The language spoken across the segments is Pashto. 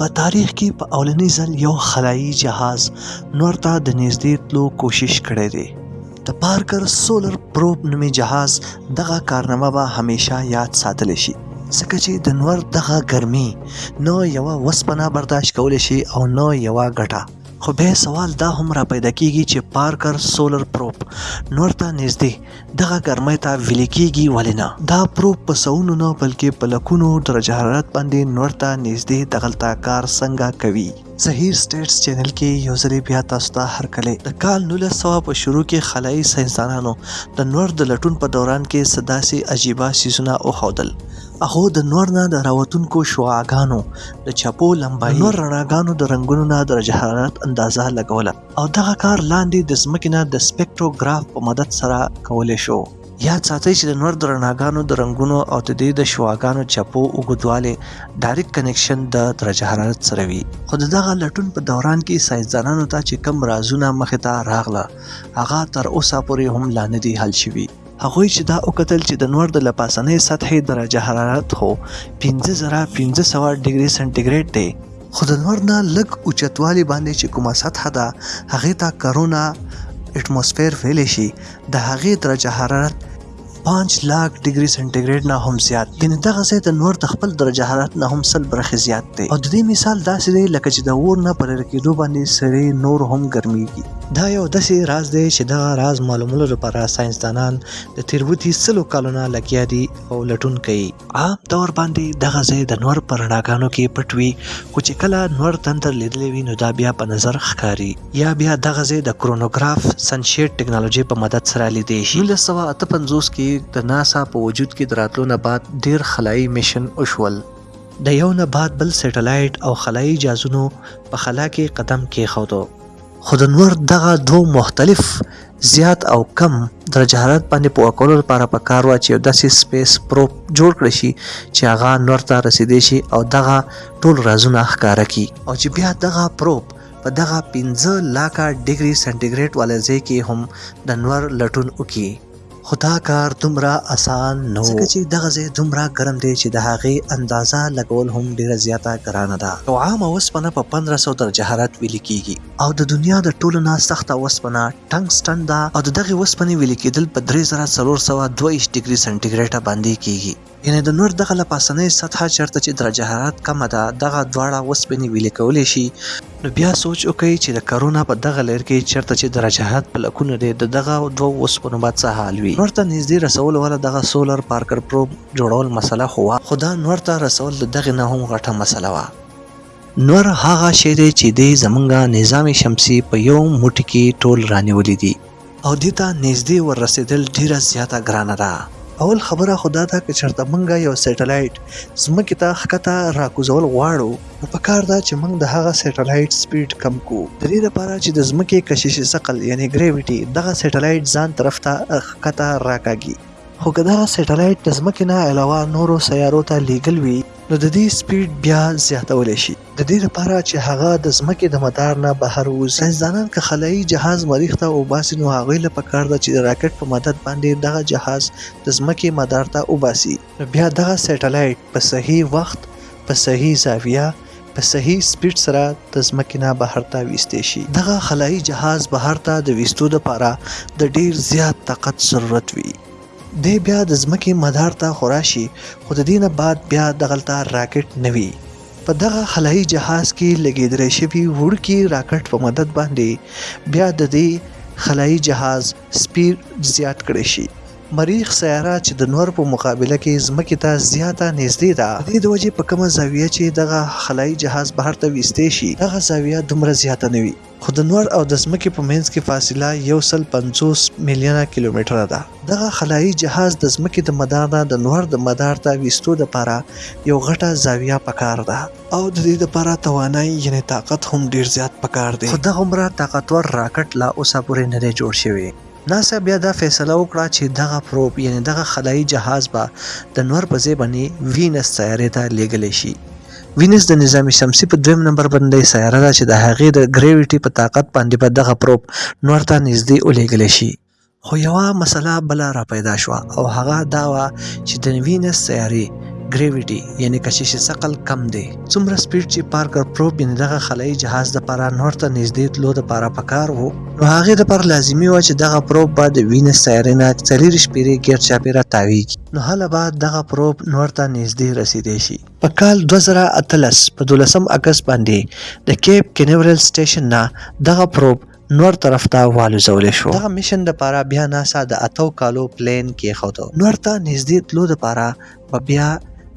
په تاریخ کې په اولنی ځل یو خلایي جهاز نور ته د نږدې تلو کوشش کړی دی د پارکر سولر پروب نومي جهاز دغه کارنامه به همیشه یاد ساتل شي ځکه چې د نور دغه ګرمي نو یوه وسپنه برداشت کولی شي او نو یوه ګټه خو بیا سوال دا هم را پیدا کیږي چې پارکر سولر پروپ نور ته نږدې دغه ګرمۍ ته ویلې کیږي ولې نه دا پروپ په سونو نه بلکې په لکونو درجه حرارت باندې نور ته نږدې دغلته کار څنګه کوي زهیر سټیټس چینل کې یو ځلې بیا تاسو ته هرکلی د کال 1900 په شروع کې خلایي ساینسدانانو د نور د لټون په دوران کې څه داسې عجیبه څیزونه وښودل هغو د نور نه د راوتونکو شعاګانو د چپو لمبایي نور رڼاګانو د رنګونو نه درجه حرارت اندازه لګوله او دغه کار لاندې د ځمکې نه د سپیکټروګراف په مدد سره کولی شو یاد ساتئ چې د نور د رڼاګانو د رنګونو او د دې د شعاګانو چپو اوږدوالی ډایرکټ کنکشن د درجه حرارت سره وي خو د دغه لټون په دوران کې ساینسدانانو ته چې کم رازونه مخې ته راغله هغه تر اوسه پورې هم لا نه دي حل شوي هغوی چې دا وکتل چې د نور د لپاسنۍ سطحې درجه حرارت هو 15500 ډیګري سنټیګریډ دی خو د نور نه لږ اوچتوالي باندې چې کومه سطح ده هغه ته کرونا اټموسفیر ویل شي د هغه درجه حرارت 5 لاک ډیګري سنټیګریډ نه هم زیات دی یعنی دغه ځای ته نور د خپل درجه حرارت نه هم سل برخې زیات دی او د دې مثال داسې دی لکه چې د اور نه پر کېدو باندې سړی نور هم ګرميږي دا یو داسې راز دی چې دغه راز معلومولو لپاره ساينسدانان د تیروتی سلو کالونه لګیا دي او لټون کوي عام طور باندې دغه ځای د نور پر رڼاګانو کې پټ وي خو چې کله نور تندر لیدلی وي نو دا بیا په نظر ښکاري یا بیا دغه ځای د کرونوګراف سنشیټ ټکنالوژي په مدد سره لیدي شي 1958 کې د ناسا په وجود کې دراتلو نه بعد ډیر خلایي میشن وشول د یو نه بعد بل سټلایټ او خلایي جازونو په خلا کې قدم کېښودو خو د نور دغه دوه مختلف زیات او کم درجه حرارت باندې پوه کولو لپاره په کار وه چې یو داسې سپیس پروپ جوړ کړی شي چې هغه نور ته رسیدې شي او دغه ټول رازونه ښکاره کی او چې بیا دغه پروپ په دغه 15 لاکه ډیګري سنټیګریډ والے ځای کې هم د نور لټون وکړي خو دا کار دومره اسان نه و، ځکه چې دغه ځای دومره ګرم دی چې د هغې اندازه لګول هم ډېره زیاته ګرانه ده. نو عامه وسپنه په پندره سوه درجه حرارت ویلي کېږي او د دنیا د ټولو نه سخته وسپنه ټنګسټن ده او د دغې وسپنې ویلي کېدل په درې زره څلور سوه دوه ویشت ډګري سنټي ګرېټه باندې کېږي. یعنې د نور دغه له پاسنۍ سطحه چېرته چې درجه حرارت کمه ده دغه دواړه وسپنې ویلې کولی شي، نو بیا سوچ وکړئ چې د کرونا په دغه لېر کې چېرته چې درجه حرارت په لکونو دی د دغه دوو وسپنو به څه حال وي؟ نور ته نږدې رسولو والا دغه سولر پارکر پروب جوړول مسله خو وه، خو دا نور ته رسول د دغې نه هم غټه مسله وه. نور هغه شی دی چې دی زمونږ نظام شمسی په یو موټی کی ټول رانیولی دی او دی ته نږدې ور رسیدل ډیره زیاته ګرانه ده. اول خبره خو دا ده که چرته مونږ یو سیټلایټ ځمکی ته ښکته راکوزول غواړو نو پکار ده چې مونږ د هغه سیټلایټ سپیډ کم کو د دی لپاره چې د ځمکی کششی ثقل یعنی ګریویټی دغه سیټلایټ ځان طرف ته ښکته راکاږی خو که دغه سیټلایټ د ځمکی نه علاوه نورو سیارو ته لیږل وی نو د دې سپيډ بيا زياتولی شي. د دې لپاره چې هغه د ځمکې د مدار نه بهر ووځي، ساينسدانان که خلايي جهاز مريخ ته وباسي نو هغوی له پکار ده چې د راکټ په مدد باندې دغه جهاز د ځمکې مدار ته وباسي، نو بيا دغه سيټلايټ په صحيح وخت، په صحيح زاويه، په صحيح سپيډ سره د ځمکې نه بهر ته ويستې شي. دغه خلايي جهاز بهر ته د ويستو لپاره د ډير زيات طاقت ضرورت وي. دی بیا د ځمکې مدار ته خورا شي خو د دې نه بعد بیا دغلته راکټ نه وي. په دغه خلایي جهاز کې لګېدلی شوي وړوکي راکټ په مدد باندې بیا د دې خلایي جهاز سپیډ زیات کړی شي. مریخ سیاره چې د نور په مقابله کې ځمکې ته زیاته نېزدې ده د دې د وجې په کومه زاویه چې دغه خلایي جهاز بهر ته ویستې شي دغه زاویه دومره زیاته نه وي. خو د نور او د ځمکې په منځ کې فاصله یو سل پنځوس میلیونه کیلومتره ده. دغه خلایي جهاز د ځمکې د مدار نه د نور د مدار ته ویستو لپاره یو غټه زاویه پکار ده. او د دې لپاره توانایي یعنې طاقت هم ډېر زیات پکار دی. خو دغومره طاقتور راکټ لا اوسه پورې نه دی جوړ شوی. ناسا بیا دا فیصله وکړه چې دغه پروب یعنې دغه خلایي جهاز به د نور په ځای باندې وینس سیارې ته لیږلی شي. وینس د نظام شمسي په دویم نمبر باندې سیاره ده چې د هغې د ګریویټي په طاقت باندې به دغه پروب نور ته نږدې ولیږلی شي. خو یوه مسله بله را پیدا شوه او هغه دا وه چې د وینس سیارې ګریویټي یعنې کشش ثقل کم دی. څومره سپیډ چې پارکر پروب یعنی دغه خلایي جهاز د پاره نور ته نږدې تلو د پاره پکار وو نو هغه د پر لازمی و چې دغه پروب به د وینس سیارې نه څلور شپېرې ګیر چاپیره تاویږي نو هله به دغه پروب نور ته نږدې رسیدې شي په کال 2013 په 12 اگست باندې د کیپ کینورل سټیشن نه دغه پروب نور طرف ته والوزول شو. دغه مشن دپاره بیا ناسا د اتو کالو پلان کیښود. نور ته نږدې تلو دپاره به بیا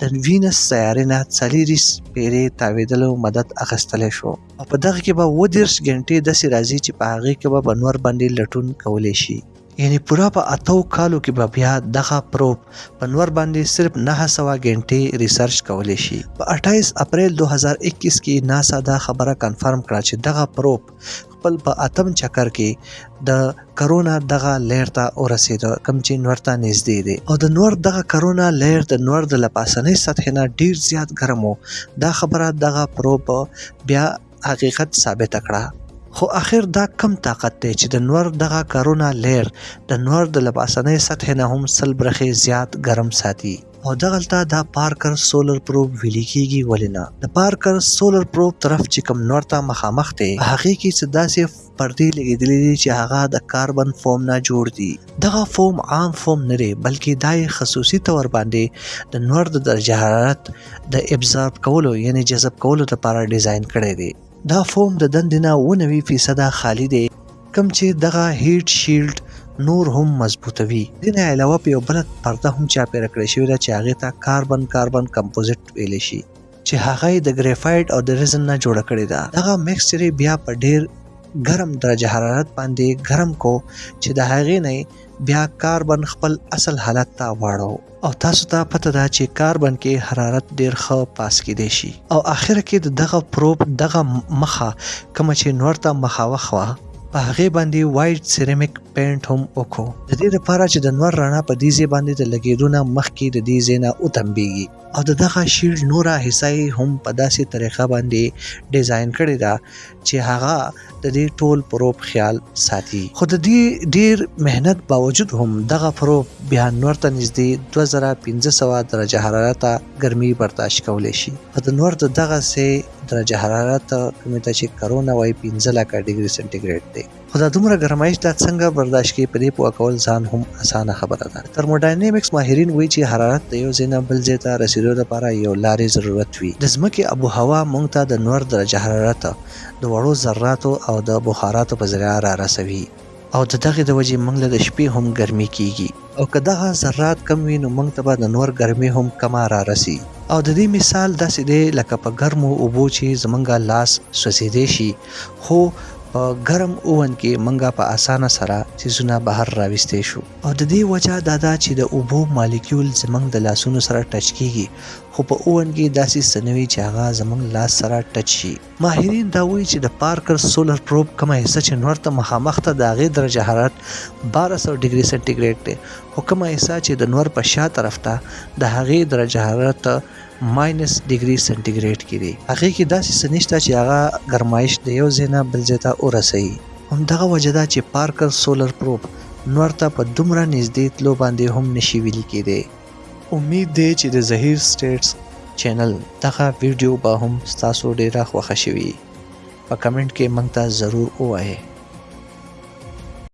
د وینس سیارې نه څلیریس پیرې تاویدلو مدد اخستلی شو او په دغه کې به اووه دیرش ګنټې داسې راځي چې په هغې کې به په نور باندې لټون کولی شي. یعنې پوره په اتو کالو کې به بیا دغه پروب په نور باندې صرف نهه سوه ګنټې ریسرچ کولی شي. په اټایس اپریل دوه زره اکیس کې ناسا دا خبره کنفرم کړه چې دغه پروب، خپل په اتم چکر کې د کرونا دغه لیر ته ورسېده کوم چې نور ته نږدې دی او د نور دغه کرونا لیر د نور د لپاسنۍ سطح نه ډیر زیات ګرم و دا خبره دغه پروب بیا حقیقت ثابت کړه خو اخر دا کم طاقت دی چې د نور دغه کرونا لیر د نور د لپاسنۍ سطح نه هم سل برخې زیات ګرم ساتي او دغلته دا پارکر سولر پروب ویلي کیږي ولې نه د پارکر سولر پروب طرف چې کوم نور ته مخامخ دی په هغه کې څه داسې پردې لګېدلې دي چې هغه د کاربن فوم نه جوړ دي دغه فوم عام فوم نه دی بلکې دا یې خصوصي تور باندې د نور د درجه حرارت د ابزارب کولو یعنی جذب کولو لپاره ډیزاین کړی دی دا فوم د دندې نه 90 فیصده خالی دی کوم چې دغه هیټ شیلډ نور هم مضبوطوي دینه علاوه په یو بل پرده هم چاپیره کړې شوې ده چې هغه ته کاربن کاربن کمپوزیټ ویل شي چې هغه د ګریفایټ او د ریزن نه جوړه کړې ده دغه مکسچر بیا په ډیر ګرم درجه حرارت باندې ګرم کو چې د هغې نه بیا کاربن خپل اصل حالت ته واړو او تاسو ته پته ده چې کاربن کې حرارت ډیر ښه پاس کېدی شي او اخر کې د دغه پروب دغه مخه کوم چې نور ته مخاوخ وه په هغه باندې وایټ سیرامیک پینټ هم وکړو د دې لپاره چې د نور رڼا په دې ځای باندې د لګیدونه مخکې د دې ځای نه وتمبیږي او د دغه شیلډ نوره حصہ هم په داسې طریقه باندې ډیزاین کړی دا چې هغه د دې ټول پروب خیال ساتي خو د دې ډیر مهنت باوجود هم دغه پروب بیا نور ته نږدې 2500 درجه حرارت ګرمي برداشت کولای شي خو د نور د دغه سه درجه حرارت کومه چې کرونه وای 15 لکه ډیګري سنټیګریډ دی خو دا دومره ګرمایش دا څنګه برداشت کړي په دې پوه کول ځان هم اسانه خبره ده. د ترموډاینمیکس ماهرین وایي چې حرارت د یو ځای نه بل ځای ته رسیدو لپاره یو لارې ضرورت وي. د ځمکې اب و هوا موږ ته د نور درجه حرارت د وړو ذراتو او د بخاراتو په ذریعه رارسوي او د دغې د وجې موږ له د شپې هم ګرمي کیږي. او که دغه ذرات کم وي نو موږ ته به د نور ګرمي هم کمه رارسي او د دې مثال داسې دی لکه په ګرمو اوبو چې زمونږ لاس سوځېدی شي خو په ګرم اوون کې موږ په اسانه سره څیزونه بهر راویستی شو او د دې وجه دا ده چې د اوبو مالیکیول زمونږ د لاسونو سره ټچ کیږي خو په اوون کې داسې څه نه وي چې هغه زمونږ لاس سره ټچ شي. ماهرین دا وایي چې د پارکر سولر پروب کومه حصه چې نور ته مخامخ ته د هغې درجه حرارت 1200 ډګري سنټي ګریډ دی خو کومه حصه چې د نور په شا طرف ته د هغې درجه حرارت ماینس ډګري سنټي ګریډ کې دی هغې کې داسې څه نشته چې هغه ګرمایش د یو ځای نه بل ځای ته ورسوي همدغه وجه ده چې پارکر سولر پروب نور ته په دومره نږدې تلو باندې هم نشي ویلي کېدی امید دی چې د زهیر سټیټس چینل دغه ویډیو به هم ستاسو ډیره خوښه شوي په کمنټ کې موږ ته ضرور ووایئ